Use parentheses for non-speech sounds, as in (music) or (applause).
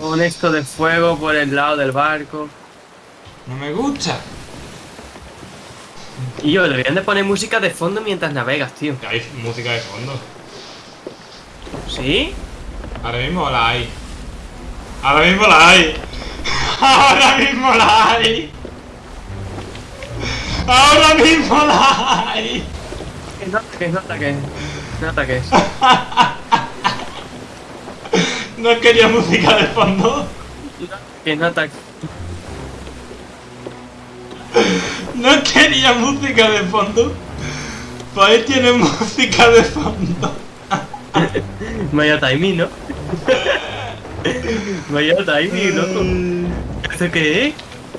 Con esto de fuego por el lado del barco. No me gusta. Y yo, deberían de poner música de fondo mientras navegas, tío. Hay música de fondo. ¿Sí? Ahora mismo la hay. Ahora mismo la hay. (laughs) Ahora mismo la hay. Ahora mismo la hay. Que no ataques, no ataques. No ataques. (laughs) No quería música de fondo. Que no. No quería música de fondo. Pues ahí tiene música de fondo. Vaya timing, ¿no? Vaya timing, loco. ¿Esto qué es?